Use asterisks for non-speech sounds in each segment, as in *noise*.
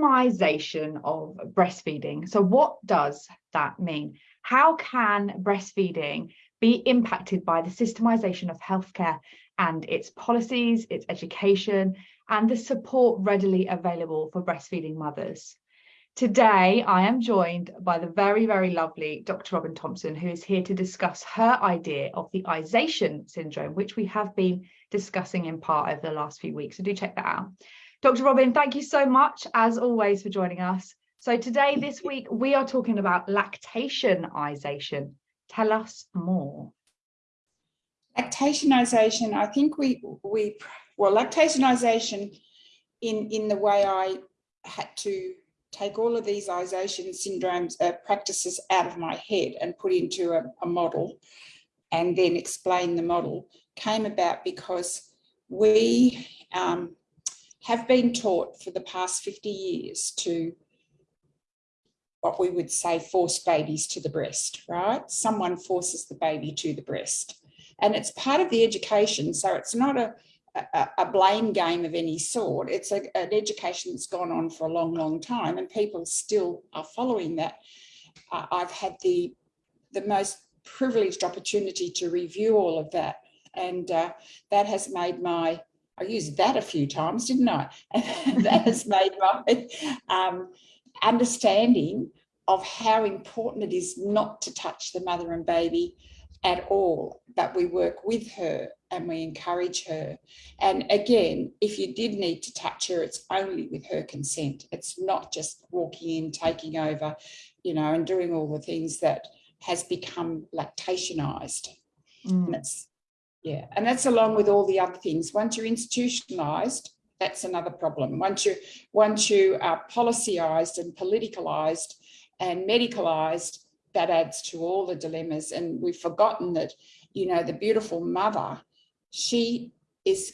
systemization of breastfeeding. So what does that mean? How can breastfeeding be impacted by the systemization of healthcare and its policies, its education, and the support readily available for breastfeeding mothers? Today, I am joined by the very, very lovely Dr. Robin Thompson, who is here to discuss her idea of the Ization syndrome, which we have been discussing in part over the last few weeks. So do check that out. Dr. Robin, thank you so much, as always, for joining us. So today, this week, we are talking about lactationization. Tell us more. Lactationization, I think we, we well, lactationization in, in the way I had to take all of these ization syndromes uh, practices out of my head and put into a, a model and then explain the model came about because we um, have been taught for the past 50 years to what we would say force babies to the breast, right? Someone forces the baby to the breast. And it's part of the education. So it's not a, a, a blame game of any sort. It's a, an education that's gone on for a long, long time and people still are following that. Uh, I've had the, the most privileged opportunity to review all of that. And uh, that has made my I used that a few times, didn't I? *laughs* that has made my um, understanding of how important it is not to touch the mother and baby at all, but we work with her and we encourage her. And again, if you did need to touch her, it's only with her consent. It's not just walking in, taking over, you know, and doing all the things that has become lactationized. Mm. And it's yeah, and that's along with all the other things. Once you're institutionalized, that's another problem. Once you once you are policyized and politicalized and medicalized, that adds to all the dilemmas. And we've forgotten that, you know, the beautiful mother, she is,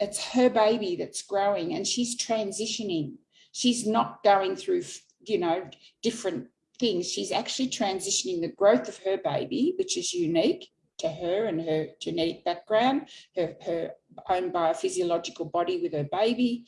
it's her baby that's growing and she's transitioning. She's not going through, you know, different things. She's actually transitioning the growth of her baby, which is unique to her and her genetic background, her, her own biophysiological body with her baby,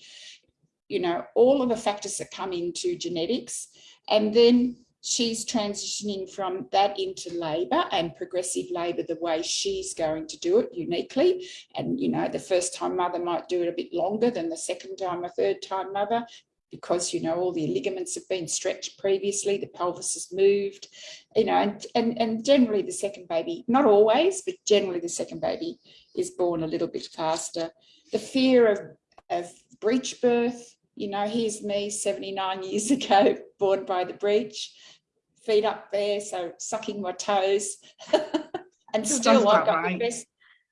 you know, all of the factors that come into genetics. And then she's transitioning from that into labour and progressive labour the way she's going to do it uniquely. And, you know, the first time mother might do it a bit longer than the second time or third time mother because, you know, all the ligaments have been stretched previously, the pelvis has moved, you know, and, and, and generally the second baby, not always, but generally the second baby is born a little bit faster. The fear of, of breech birth, you know, here's me 79 years *laughs* ago, born by the breech, feet up there, so sucking my toes. *laughs* and still I've got right. the best,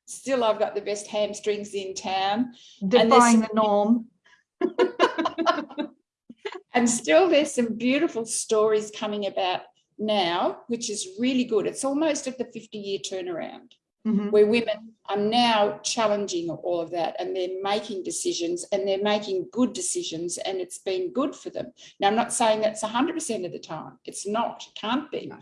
still I've got the best hamstrings in town. Defying the norm. *laughs* *laughs* and still there's some beautiful stories coming about now, which is really good. It's almost at the 50 year turnaround mm -hmm. where women are now challenging all of that and they're making decisions and they're making good decisions and it's been good for them. Now, I'm not saying that's 100% of the time. It's not, it can't be. No.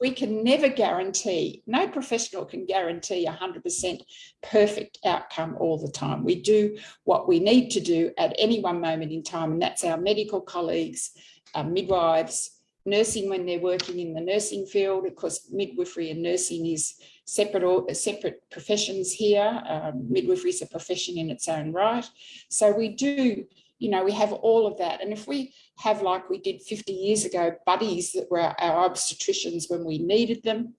We can never guarantee, no professional can guarantee 100% perfect outcome all the time. We do what we need to do at any one moment in time, and that's our medical colleagues, our midwives, nursing when they're working in the nursing field, of course, midwifery and nursing is separate, separate professions here. Um, midwifery is a profession in its own right. So we do, you know, we have all of that. And if we have, like we did 50 years ago, buddies that were our obstetricians when we needed them,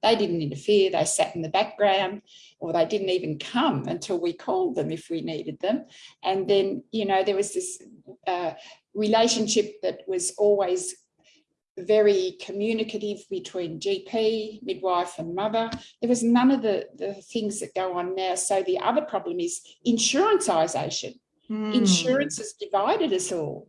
they didn't interfere, they sat in the background, or they didn't even come until we called them if we needed them. And then, you know, there was this uh, relationship that was always very communicative between GP, midwife and mother. There was none of the, the things that go on now. So the other problem is insuranceization. Mm. Insurance has divided us all.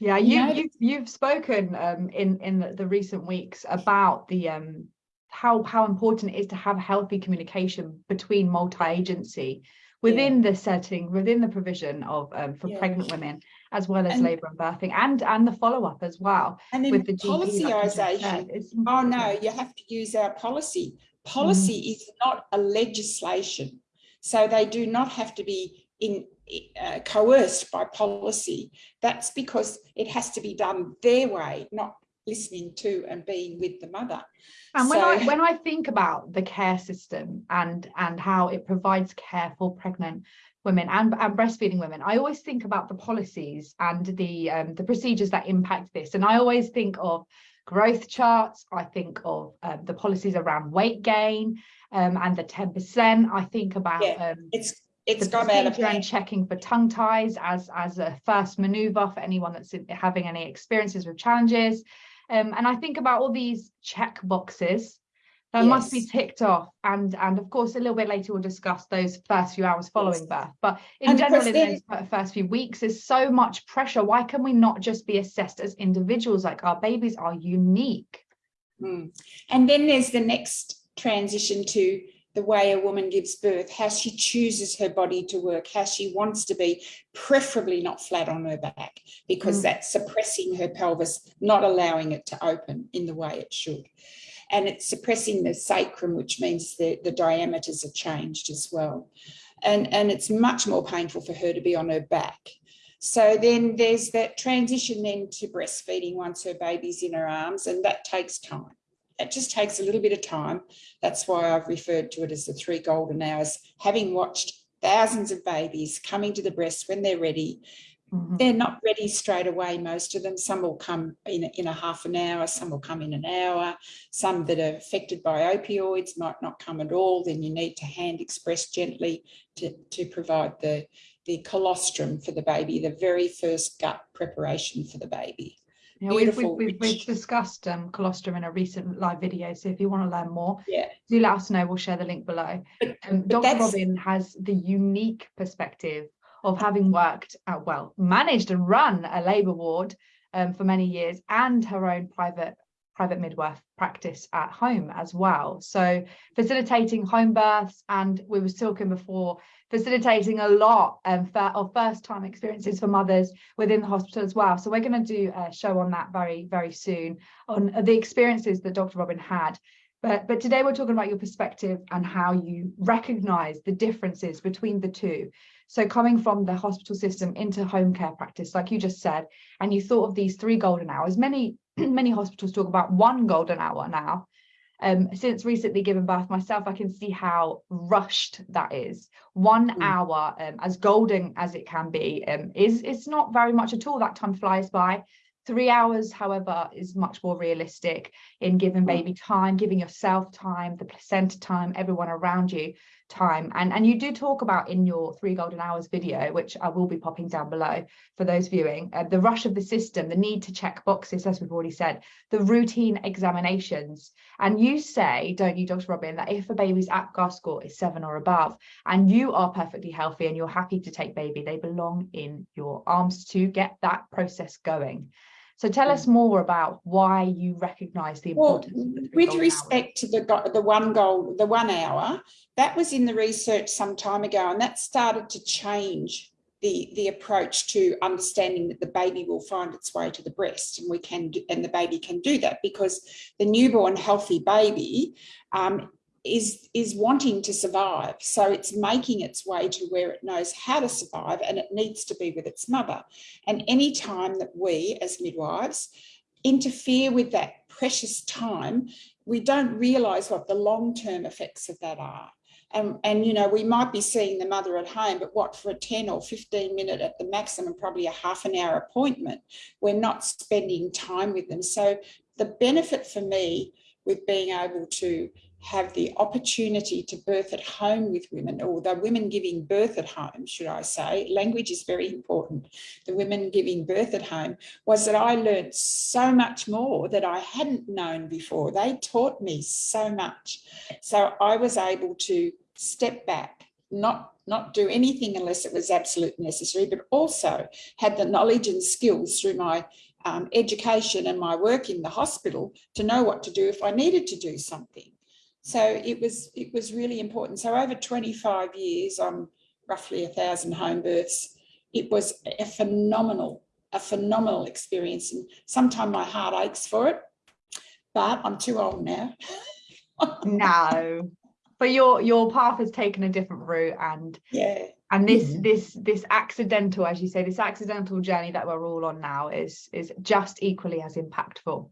Yeah, you, you you've, you've spoken um, in, in the, the recent weeks about the um, how, how important it is to have healthy communication between multi-agency within yeah. the setting, within the provision of um, for yeah. pregnant women as well as and, labour and birthing and and the follow-up as well and then with the policyisation oh no you have to use our policy policy mm. is not a legislation so they do not have to be in uh, coerced by policy. That's because it has to be done their way, not listening to and being with the mother. And when so, I when I think about the care system and and how it provides care for pregnant women and, and breastfeeding women, I always think about the policies and the um, the procedures that impact this. And I always think of growth charts. I think of um, the policies around weight gain um, and the 10%. I think about yeah, um, it's it's the procedure and checking for tongue ties as as a first maneuver for anyone that's having any experiences with challenges. Um, and I think about all these check boxes that yes. must be ticked off. And, and of course, a little bit later, we'll discuss those first few hours following birth. But in and general, in those first few weeks, there's so much pressure. Why can we not just be assessed as individuals? Like our babies are unique. Mm. And then there's the next transition to the way a woman gives birth, how she chooses her body to work, how she wants to be, preferably not flat on her back, because mm. that's suppressing her pelvis, not allowing it to open in the way it should. And it's suppressing the sacrum, which means the, the diameters are changed as well. And, and it's much more painful for her to be on her back. So then there's that transition then to breastfeeding once her baby's in her arms, and that takes time it just takes a little bit of time. That's why I've referred to it as the three golden hours, having watched thousands of babies coming to the breast when they're ready. Mm -hmm. They're not ready straight away, most of them. Some will come in a, in a half an hour, some will come in an hour. Some that are affected by opioids might not come at all. Then you need to hand express gently to, to provide the, the colostrum for the baby, the very first gut preparation for the baby. Yeah, we've, we've, we've, discussed um, colostrum in a recent live video, so if you want to learn more, yeah. do let us know. We'll share the link below. But, um, but Dr. Robin has the unique perspective of having worked, at, well, managed and run a labour ward um, for many years and her own private private midwife practice at home as well. So facilitating home births and we were talking before facilitating a lot um, of first time experiences for mothers within the hospital as well. So we're going to do a show on that very, very soon on the experiences that Dr. Robin had. But, but today we're talking about your perspective and how you recognize the differences between the two. So coming from the hospital system into home care practice, like you just said, and you thought of these three golden hours, many *clears throat* many hospitals talk about one golden hour now. Um, since recently giving birth myself, I can see how rushed that is. One mm. hour, um, as golden as it can be, um, is it's not very much at all. That time flies by. Three hours, however, is much more realistic in giving mm. baby time, giving yourself time, the placenta time, everyone around you time. And, and you do talk about in your three golden hours video, which I will be popping down below for those viewing, uh, the rush of the system, the need to check boxes, as we've already said, the routine examinations. And you say, don't you, Dr. Robin, that if a baby's APGAR score is seven or above, and you are perfectly healthy and you're happy to take baby, they belong in your arms to get that process going. So tell us more about why you recognise the importance well, the with respect hours. to the the one goal, the one hour, that was in the research some time ago, and that started to change the the approach to understanding that the baby will find its way to the breast, and we can and the baby can do that because the newborn healthy baby um, is is wanting to survive. So it's making its way to where it knows how to survive and it needs to be with its mother. And any time that we as midwives interfere with that precious time we don't realize what the long-term effects of that are. And, and you know we might be seeing the mother at home but what for a 10 or 15 minute at the maximum probably a half an hour appointment we're not spending time with them. So the benefit for me with being able to have the opportunity to birth at home with women, or the women giving birth at home, should I say, language is very important, the women giving birth at home, was that I learned so much more that I hadn't known before. They taught me so much. So I was able to step back, not not do anything unless it was absolutely necessary, but also had the knowledge and skills through my um, education and my work in the hospital to know what to do if I needed to do something. So it was it was really important. So over 25 years on roughly a thousand home births, it was a phenomenal, a phenomenal experience. And sometimes my heart aches for it, but I'm too old now. *laughs* no, but your your path has taken a different route and yeah and this mm. this this accidental as you say this accidental journey that we're all on now is is just equally as impactful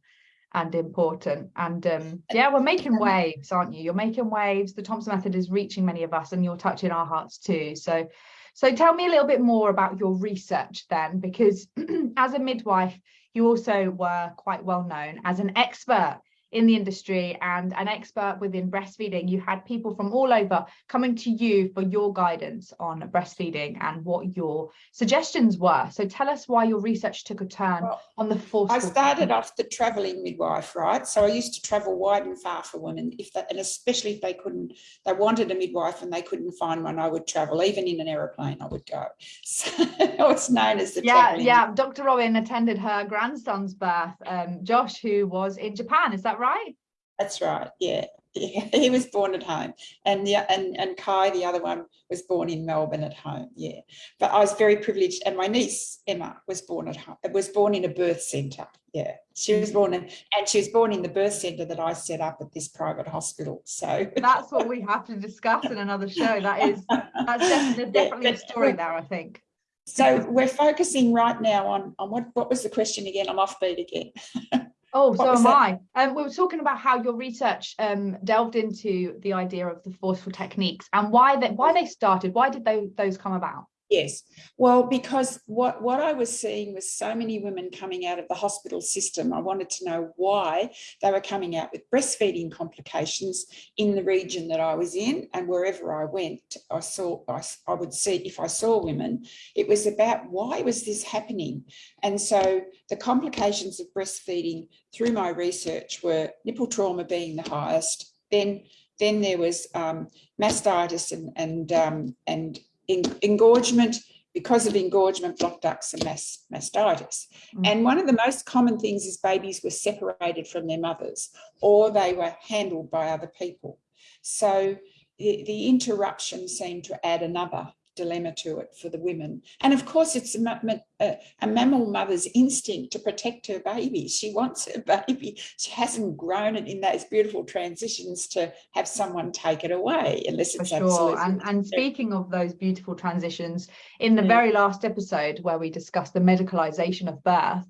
and important. And um yeah we're making waves aren't you? You're making waves. The thompson method is reaching many of us and you're touching our hearts too. So so tell me a little bit more about your research then because *clears throat* as a midwife you also were quite well known as an expert in the industry and an expert within breastfeeding, you had people from all over coming to you for your guidance on breastfeeding and what your suggestions were. So tell us why your research took a turn well, on the force. I started off the travelling midwife, right? So I used to travel wide and far for women, if that, and especially if they couldn't, they wanted a midwife and they couldn't find one, I would travel. Even in an aeroplane, I would go. *laughs* So it's known as the yeah, yeah. Dr. Robin attended her grandson's birth, um, Josh, who was in Japan. Is that that right? That's right. Yeah. *laughs* He was born at home, and the and and Kai, the other one, was born in Melbourne at home. Yeah, but I was very privileged, and my niece Emma was born at home. Was born in a birth centre. Yeah, she was born in, and she was born in the birth centre that I set up at this private hospital. So *laughs* that's what we have to discuss in another show. That is that's definitely, *laughs* definitely a story there. I think. So we're focusing right now on on what what was the question again? I'm offbeat again. Oh, what so am that? I. Um, we were talking about how your research um, delved into the idea of the forceful techniques and why that why they started. Why did they, those come about? Yes, well, because what, what I was seeing was so many women coming out of the hospital system. I wanted to know why they were coming out with breastfeeding complications in the region that I was in and wherever I went, I saw, I, I would see, if I saw women, it was about why was this happening? And so the complications of breastfeeding through my research were nipple trauma being the highest, then then there was um, mastitis and and um, and engorgement because of engorgement, blocked ducts and mass, mastitis. Mm. And one of the most common things is babies were separated from their mothers or they were handled by other people. So the, the interruption seemed to add another dilemma to it for the women. And of course, it's a, a, a, mammal mother's instinct to protect her baby. She wants her baby. She hasn't grown it in those beautiful transitions to have someone take it away, unless it's for sure. And, and speaking of those beautiful transitions, in the yeah. very last episode where we discussed the medicalization of birth,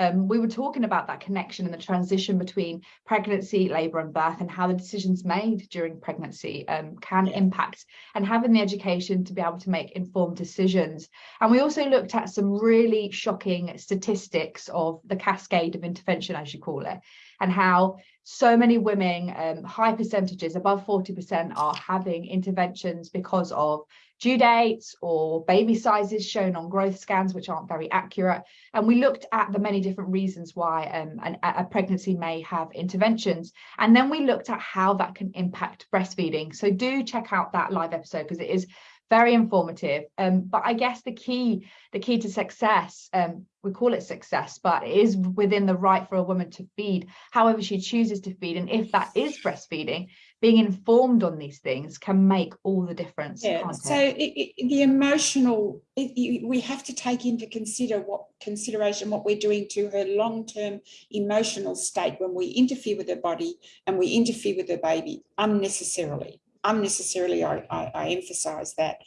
um, we were talking about that connection and the transition between pregnancy, labour and birth and how the decisions made during pregnancy um, can yeah. impact and having the education to be able to make informed decisions. And we also looked at some really shocking statistics of the cascade of intervention, as you call it, and how so many women, um, high percentages, above 40% are having interventions because of due dates or baby sizes shown on growth scans, which aren't very accurate. And we looked at the many different reasons why um, an, a pregnancy may have interventions. And then we looked at how that can impact breastfeeding. So do check out that live episode because it is very informative. Um, but I guess the key, the key to success, um, we call it success, but it is within the right for a woman to feed however she chooses to feed. And if that is breastfeeding, being informed on these things can make all the difference. Yeah. So it, it, the emotional, it, we have to take into consider what consideration what we're doing to her long-term emotional state when we interfere with her body and we interfere with her baby unnecessarily unnecessarily I, I, I, emphasize that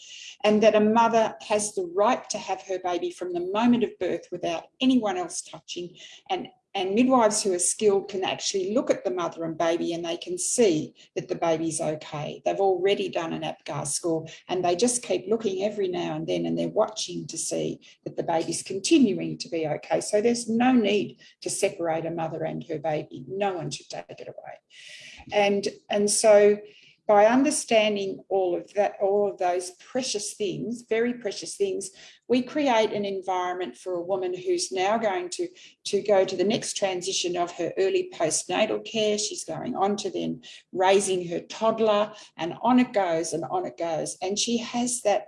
and that a mother has the right to have her baby from the moment of birth without anyone else touching and and midwives who are skilled can actually look at the mother and baby and they can see that the baby's okay. They've already done an APGAR score and they just keep looking every now and then and they're watching to see that the baby's continuing to be okay. So there's no need to separate a mother and her baby. No one should take it away. And, and so by understanding all of that, all of those precious things, very precious things, we create an environment for a woman who's now going to, to go to the next transition of her early postnatal care. She's going on to then raising her toddler and on it goes and on it goes. And she has that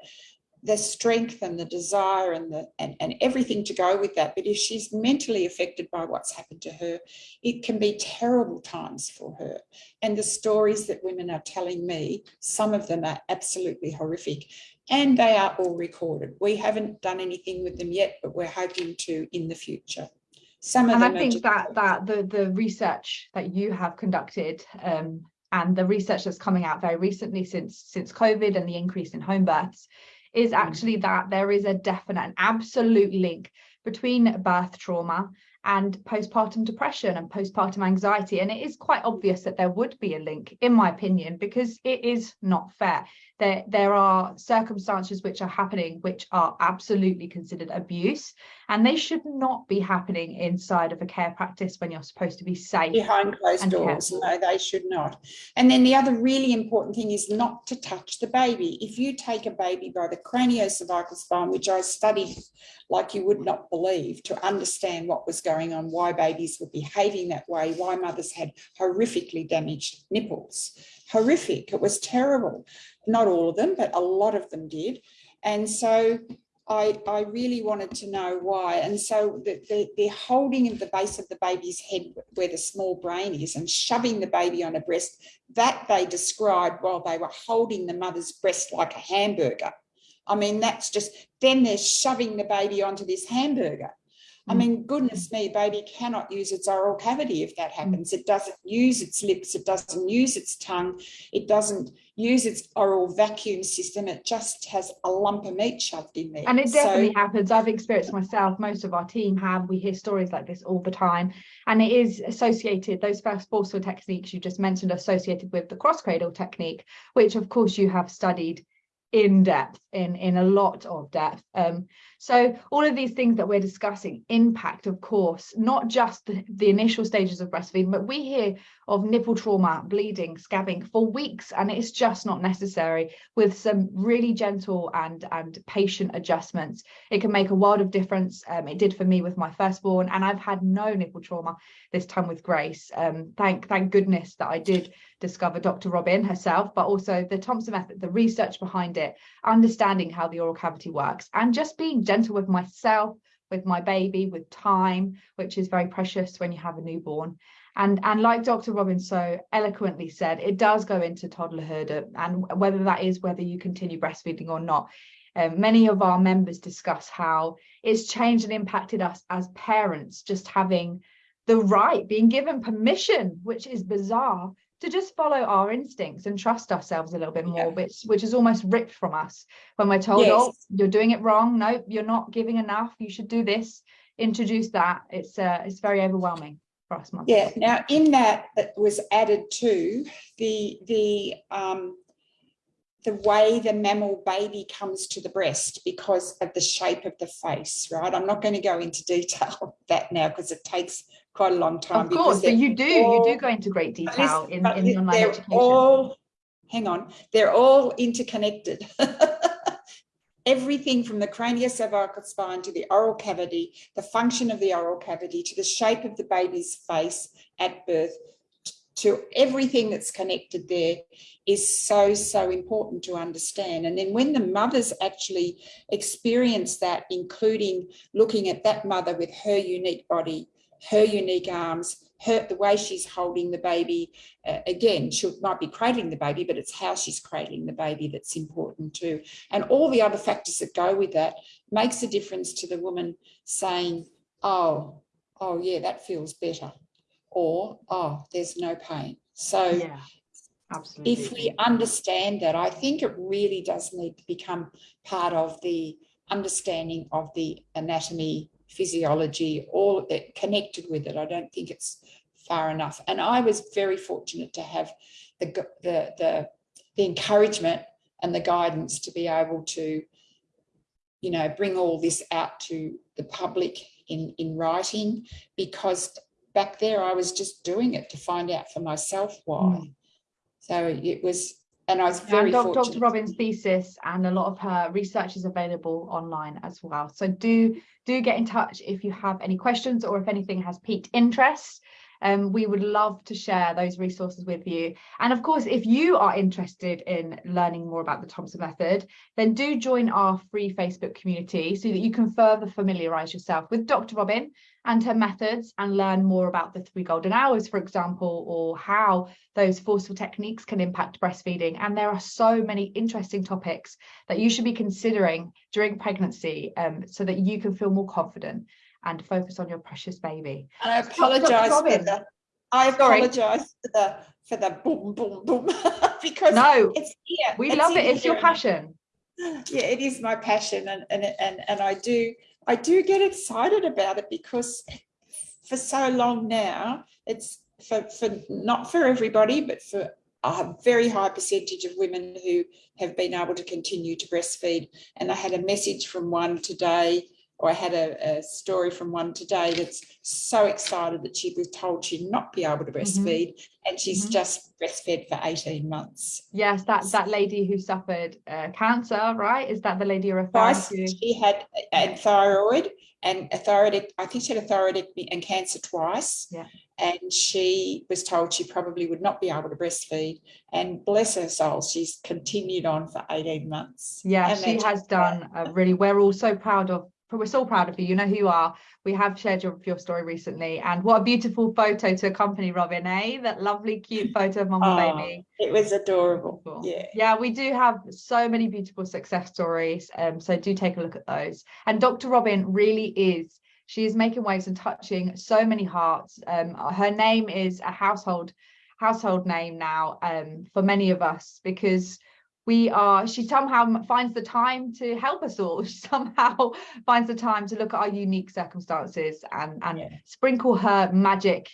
the strength and the desire and the and, and everything to go with that. But if she's mentally affected by what's happened to her it can be terrible times for her. And the stories that women are telling me some of them are absolutely horrific. And they are all recorded. We haven't done anything with them yet but we're hoping to in the future. Some of and them i think that that the the research that you have conducted um, and the research that's coming out very recently since since covid and the increase in home births is Mm. actually that there is a definite and absolute link between birth trauma and postpartum depression and postpartum anxiety. And it is quite obvious that there would be a link, in my opinion, because it is not fair. There, there are circumstances which are happening which are absolutely considered abuse, and they should not be happening inside of a care practice when you're supposed to be safe. behind closed doors. careful. No, they should not. And then the other really important thing is not to touch the baby. If you take a baby by the craniocervical spine, which I studied like you would not believe to understand what was going on, why babies were behaving that way, why mothers had horrifically damaged nipples. Horrific. It was terrible. Not all of them, but a lot of them did. And so I, I really wanted to know why. And so the, the, the holding of the base of the baby's head where the small brain is and shoving the baby on a breast, that they described while they were holding the mother's breast like a hamburger. I mean, that's just, then they're shoving the baby onto this hamburger. I Mm. mean, goodness me, baby cannot use its oral cavity if that happens. It doesn't use its lips, it doesn't use its tongue, it doesn't use its oral vacuum system. It just has a lump of meat shoved in there. And it So- definitely happens. I've experienced myself. Most of our team have. We hear stories like this all the time. And it is associated, those first forceful techniques you just mentioned, are associated with the cross cradle technique, which of course you have studied in depth, in, in a lot of depth. Um, so all of these things that we're discussing impact, of course, not just the, the initial stages of breastfeeding, but we hear of nipple trauma, bleeding, scabbing for weeks, and it's just not necessary with some really gentle and and patient adjustments. It can make a world of difference. Um, it did for me with my firstborn and i've had no nipple trauma this time with grace. Um, thank thank goodness that i did discover dr robin herself but also the thompson method the research behind it understanding how the oral cavity works and just being gentle with myself with my baby with time which is very precious when you have a newborn. And and like dr robin so eloquently said it does go into toddlerhood uh, and whether that is whether you continue breastfeeding or not. Um, many of our members discuss how it's changed and impacted us as parents just having the right being given permission which is bizarre to just follow our instincts and trust ourselves a little bit more Yeah. which which is almost ripped from us when we're told oh you're doing it wrong no you're not giving enough you should do this introduce that it's uh it's very overwhelming for us mothers. Yeah, now in that it was added to the the um the way the mammal baby comes to the breast because of the shape of the face, right? I'm not going to go into detail *laughs* of that now because it takes quite a long time. of course but you do you do go into great detail in, in the online they're education all, hang on, they're all interconnected. *laughs* Everything from the craniocervical spine to the oral cavity, the function of the oral cavity to the shape of the baby's face at birth, to everything that's connected there is so, so important to understand. And then when the mothers actually experience that, including looking at that mother with her unique body, her unique arms, her the way she's holding the baby. Uh, again, she might be cradling the baby, but it's how she's cradling the baby that's important too. And all the other factors that go with that makes a difference to the woman saying, "Oh, oh yeah, that feels better," or "Oh, there's no pain." So yeah absolutely if we understand that, I think it really does need to become part of the understanding of the anatomy, physiology, all that connected with it. I don't think it's far enough. And I was very fortunate to have the, the, the, the encouragement and the guidance to be able to, you know, bring all this out to the public in, in writing, because back there I was just doing it to find out for myself why. Mm. So it was, and I was very fortunate. Dr. Robin's thesis and a lot of her research is available online as well. So do do get in touch if you have any questions or if anything has piqued interest. Um, we would love to share those resources with you. And of course, if you are interested in learning more about the Thompson method, then do join our free Facebook community so that you can further familiarize yourself with Dr. Robin and her methods and learn more about the three golden hours, for example, or how those forceful techniques can impact breastfeeding. And there are so many interesting topics that you should be considering during pregnancy um, so that you can feel more confident and focus on your precious baby. And I apologise for the, I apologise for the, for the boom, boom, boom, *laughs* because No, it's here. we it's love it. It's your passion. yeah, it is my passion, and and and and I do I do get excited about it because for so long now, it's for for not for everybody, but for a very high percentage of women who have been able to continue to breastfeed. And I had a message from one today or I had a, a, story from one today that's so excited that she was told she'd not be able to Mm-hmm. breastfeed mm -hmm. and she's Mm-hmm. just breastfed for 18 months. Yes, that that lady who suffered uh, cancer, right? Is that the lady you're referring Twice to? she had a thyroid and a thyroid, I think she had a thyroidectomy and cancer twice. Yeah. And she was told she probably would not be able to breastfeed. And bless her soul, she's continued on for 18 months. Yeah, And she has done a really, we're all so proud of we're so proud of you. You know who you are. We have shared your, your story recently. And what a beautiful photo to accompany Robin, eh? That lovely, cute photo of mum and Oh, baby. It was adorable. Yeah. Yeah, we do have so many beautiful success stories. Um, so do take a look at those. And Dr. Robin really is, she is making waves and touching so many hearts. Um, her name is a household household name now um, for many of us because we are she somehow finds the time to help us all *laughs* she somehow finds the time to look at our unique circumstances and and Yeah. sprinkle her magic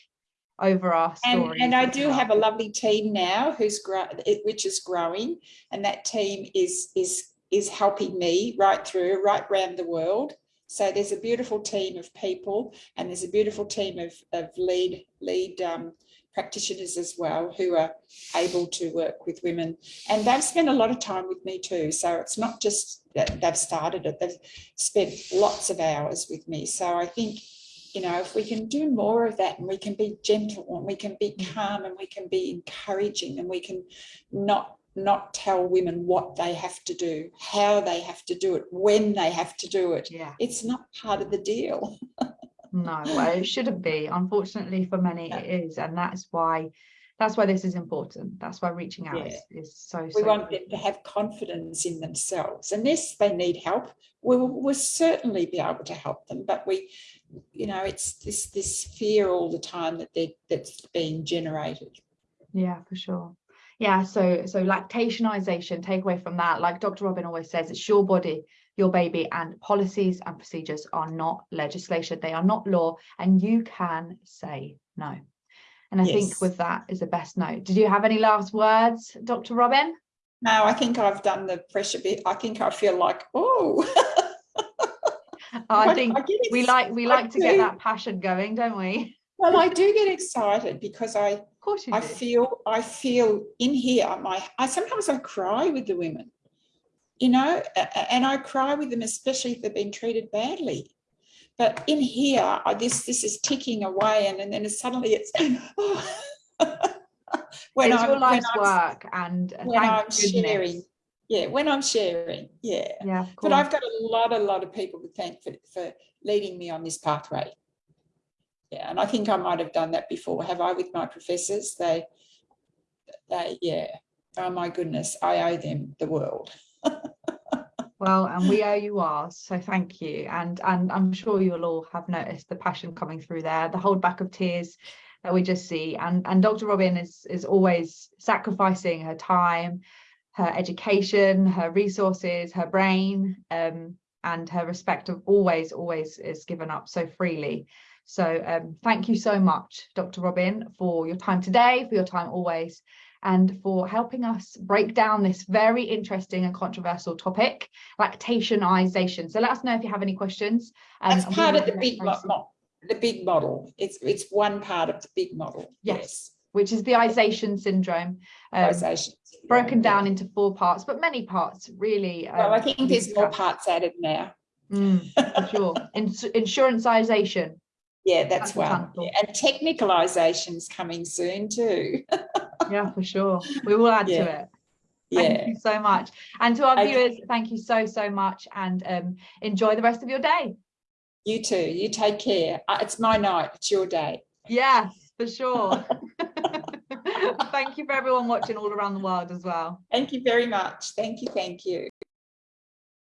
over our And, and I do well. have a lovely team now who's grow, which is growing, and that team is is is helping me right through, right round the world. So there's a beautiful team of people, and there's a beautiful team of of lead lead um, practitioners as well who are able to work with women, and they've spent a lot of time with me too. So it's not just that they've started it; they've spent lots of hours with me. So I think you know, if we can do more of that and we can be gentle and we can be mm. calm and we can be encouraging and we can not not tell women what they have to do, how they have to do it, when they have to do it. yeah It's not part of the deal. *laughs* no well it shouldn't be unfortunately for many No. it is and that's why that's why this is important that's why reaching out Yeah. is, is so We so want them important. to have confidence in themselves. And yes, they need help. We will we'll certainly be able to help them, but we, you know, it's this this fear all the time that they that's being generated. Yeah, for sure. Yeah, so so lactationization, take away from that, like Dr. Robin always says, it's your body, your baby, and policies and procedures are not legislation, they are not law, and you can say no. And I think with that is the best note. Did you have any last words, Dr. Robin? No, I think I've done the pressure bit. I think I feel like, oh, *laughs* I think get we like we I like to get that passion going, don't we? Well, I do get excited because I Of course I do. feel I feel in here. My I sometimes I cry with the women, you know, and I cry with them, especially if they've been treated badly. But in here, I, this this is ticking away, and, and then suddenly it's *laughs* when it's I'm your when life's I'm, work and uh, when I'm goodness. sharing. Yeah, when I'm sharing, yeah. Yeah, But. I've got a lot, a lot of people to thank for, for leading me on this pathway. Yeah, and I think I might have done that before. Have I with my professors? They, they, yeah. Oh my goodness, I owe them the world. *laughs* Well, and we owe you ours, so thank you. And and I'm sure you'll all have noticed the passion coming through there, the hold back of tears that we just see. And and Dr. Robin is is always sacrificing her time, her education, her resources, her brain, um, and her respect of always, always is given up so freely. So um, thank you so much, Dr. Robin, for your time today, for your time always, and for helping us break down this very interesting and controversial topic, lactationization. So let us know if you have any questions. um, That's part of the big, the big model. It's it's one part of the big model. Yes. Which is the isation syndrome, um, syndrome, broken down into four parts, but many parts really. Well, I um, think there's more parts added now. Mm, for sure. *laughs* Ins- insuranceization. Yeah, that's That's one. Yeah, And technicalization's coming soon too. *laughs* Yeah, for sure. We will add Yeah. to it. Yeah. Thank you so much. And to our Okay. viewers, thank you so, so much and um, enjoy the rest of your day. You too. You take care. Uh, It's my night. It's your day. Yes, for sure. *laughs* *laughs* thank you for everyone watching all around the world as well. Thank you very much. Thank you. Thank you.